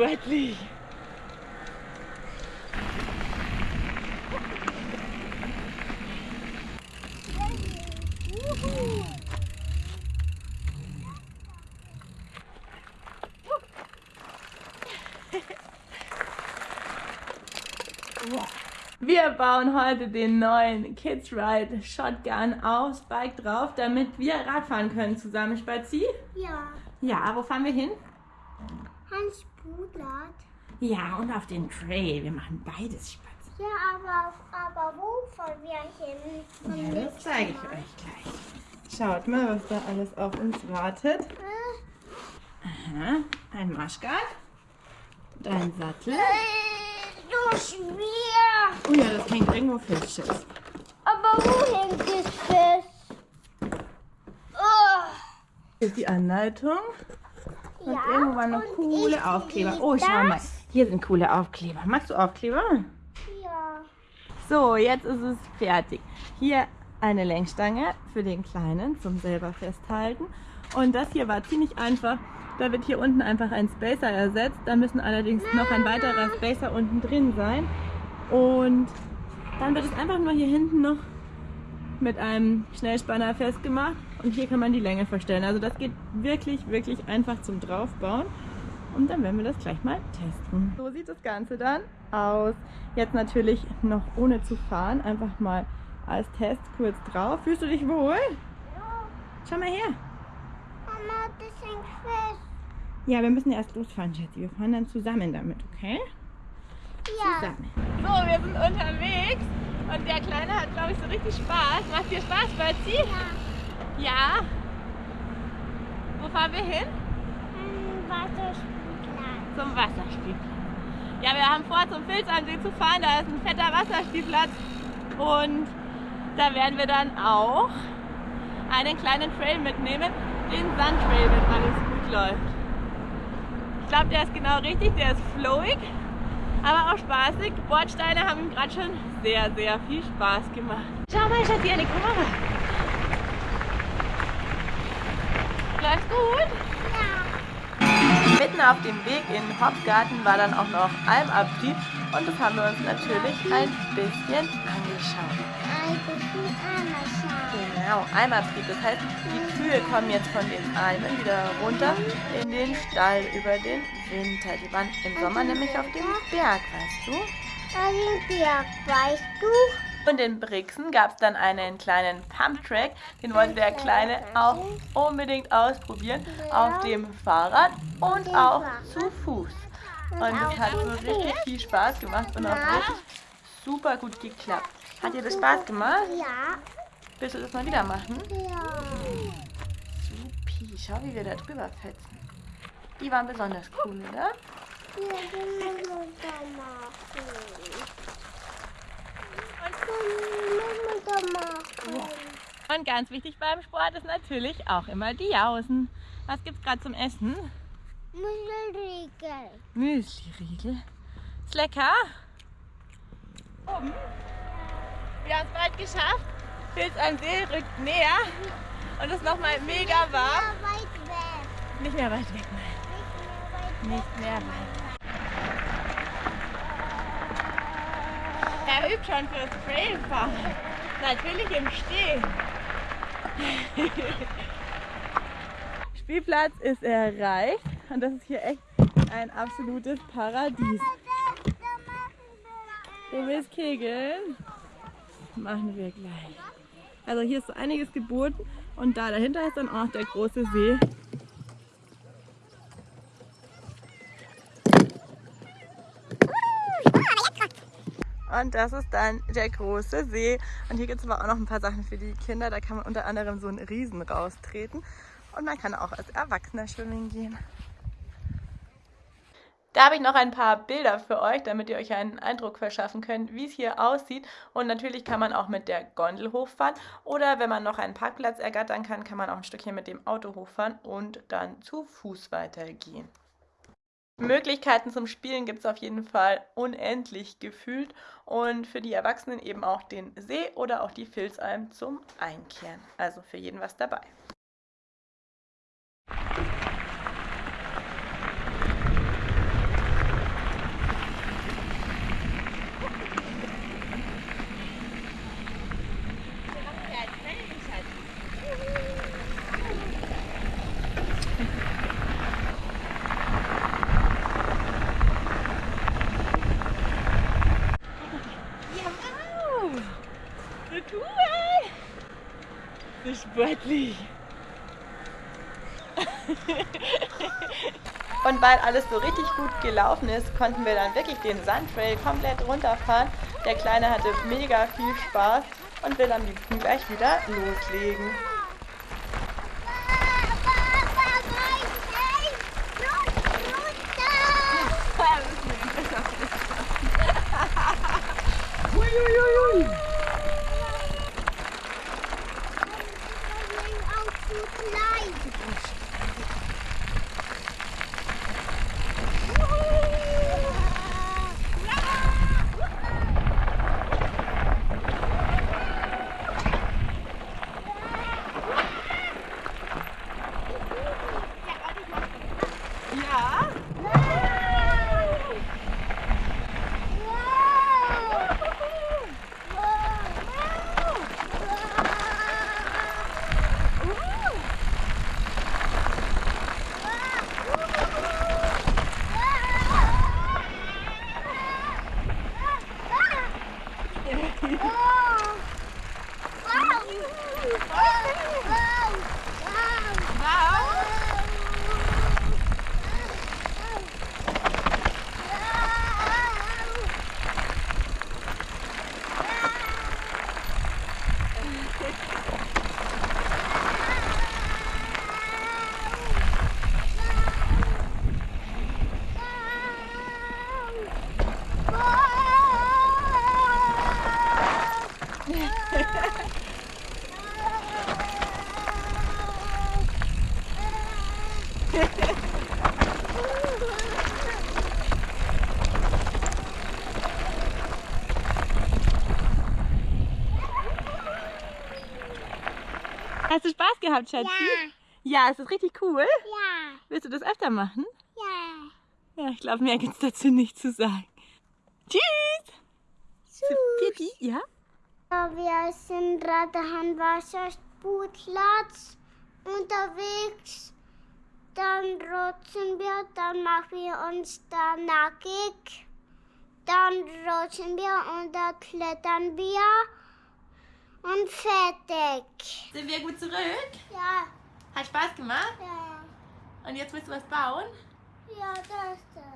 sportlich. Wir bauen heute den neuen Kids Ride Shotgun aufs Bike drauf, damit wir Radfahren können zusammen. Spazi? Ja, Ja, wo fahren wir hin? Hans Bruder. Ja, und auf den Trail. Wir machen beides Spazi. Ja, aber, aber wo fahren wir hin? Ja, das zeige ich euch gleich. Schaut mal, was da alles auf uns wartet. Aha, ein Marschgard und ein Sattel. äh, so schwer. Oh ja, das hängt irgendwo fest. Aber wo hängt es fest? Oh, Hier ist die Anleitung. Und ja, irgendwo waren noch coole Aufkleber. Oh, schau mal. das. Hier sind coole Aufkleber. Magst du Aufkleber? Ja. So, jetzt ist es fertig. Hier eine Lenkstange für den Kleinen zum selber festhalten. Und das hier war ziemlich einfach. Da wird hier unten einfach ein Spacer ersetzt. Da müssen allerdings noch ein weiterer Spacer unten drin sein. Und dann wird es einfach nur hier hinten noch mit einem Schnellspanner festgemacht. Und hier kann man die Länge verstellen. Also das geht wirklich, wirklich einfach zum Draufbauen. Und dann werden wir das gleich mal testen. So sieht das Ganze dann aus. Jetzt natürlich noch ohne zu fahren. Einfach mal als Test kurz drauf. Fühlst du dich wohl? Ja, Schau mal her. Mama, das hängt fest. Ja, wir müssen erst losfahren, Schätzi. Wir fahren dann zusammen damit, okay? Ja. Zusammen. So, wir sind unterwegs. Und der Kleine hat, glaube ich, so richtig Spaß. Macht dir Spaß, Spazi? Ja. Ja. Wo fahren wir hin? Ein Wasserspielplatz. Zum Wasserspielplatz. Ja, wir haben vor, zum Filzansee zu fahren. Da ist ein fetter Wasserspielplatz. Und da werden wir dann auch einen kleinen Trail mitnehmen. Den Sandtrail, wenn alles gut läuft. Ich glaube, der ist genau richtig. Der ist flowig, aber auch spaßig. Bordsteine haben ihm gerade schon sehr, sehr viel Spaß gemacht. Schau mal, Schatzi, an die Kamera. Läuft gut? Ja. Mitten auf dem Weg in den Hopgarten war dann auch noch Almabrieb und das haben wir uns natürlich ein bisschen angeschaut. Ein bisschen anschauen. Genau, Almabrieb, das heißt, die Kühe kommen jetzt von den Almen wieder runter in den Stall über den Winter. Die waren im Sommer nämlich auf dem Berg, weißt du? Da sind wir, weißt du? Und in Brixen gab es dann einen kleinen Pumptrack, den wollte der Kleine auch unbedingt ausprobieren, auf dem Fahrrad und auch zu Fuß. Und es hat so richtig viel Spaß gemacht und auch richtig super gut geklappt. Hat dir das Spaß gemacht? Ja. Willst du das mal wieder machen? Ja. Supi, schau wie wir da drüber fetzen. Die waren besonders cool, oder? Wir müssen da machen. Und wir da machen. Und ganz wichtig beim Sport ist natürlich auch immer die Jausen. Was gibt's gerade zum Essen? Müsselriegel. Müsli-Riegel. Ist lecker. Oben. Wir haben es bald geschafft. Pilz am See rückt näher. Und ist nochmal mega warm. Weg. Nicht mehr weit weg, nein. Nicht mehr weit weit. Er übt schon fürs Trailfahren. Natürlich im Stehen. Spielplatz ist erreicht und das ist hier echt ein absolutes Paradies. Du willst kegeln? Machen wir gleich. Also hier ist so einiges geboten und da dahinter ist dann auch noch der große See. Und das ist dann der große See. Und hier gibt es aber auch noch ein paar Sachen für die Kinder. Da kann man unter anderem so einen Riesen raustreten. Und man kann auch als Erwachsener schwimmen gehen. Da habe ich noch ein paar Bilder für euch, damit ihr euch einen Eindruck verschaffen könnt, wie es hier aussieht. Und natürlich kann man auch mit der Gondel hochfahren. Oder wenn man noch einen Parkplatz ergattern kann, kann man auch ein Stückchen mit dem Auto hochfahren und dann zu Fuß weitergehen. Möglichkeiten zum Spielen gibt es auf jeden Fall unendlich gefühlt und für die Erwachsenen eben auch den See oder auch die Filzalm zum Einkehren. Also für jeden was dabei. Sportlich. Und weil alles so richtig gut gelaufen ist, konnten wir dann wirklich den Sandtrail komplett runterfahren. Der Kleine hatte mega viel Spaß und will am liebsten gleich wieder loslegen. Hast du Spaß gehabt, Schatzi? Ja. Ja, ist das richtig cool? Ja. Willst du das öfter machen? Ja. Ja, ich glaube, mehr gibt es dazu nicht zu sagen. Tschüss! Tschüss. Pipi, ja? Wir sind gerade am Wasserspielplatz unterwegs. Dann rutschen wir, dann machen wir uns da nackig. Dann rutschen wir und dann klettern wir. Und fertig. Sind wir gut zurück? Ja, Hat Spaß gemacht? ja, Und jetzt willst du was bauen? ja, das. ist.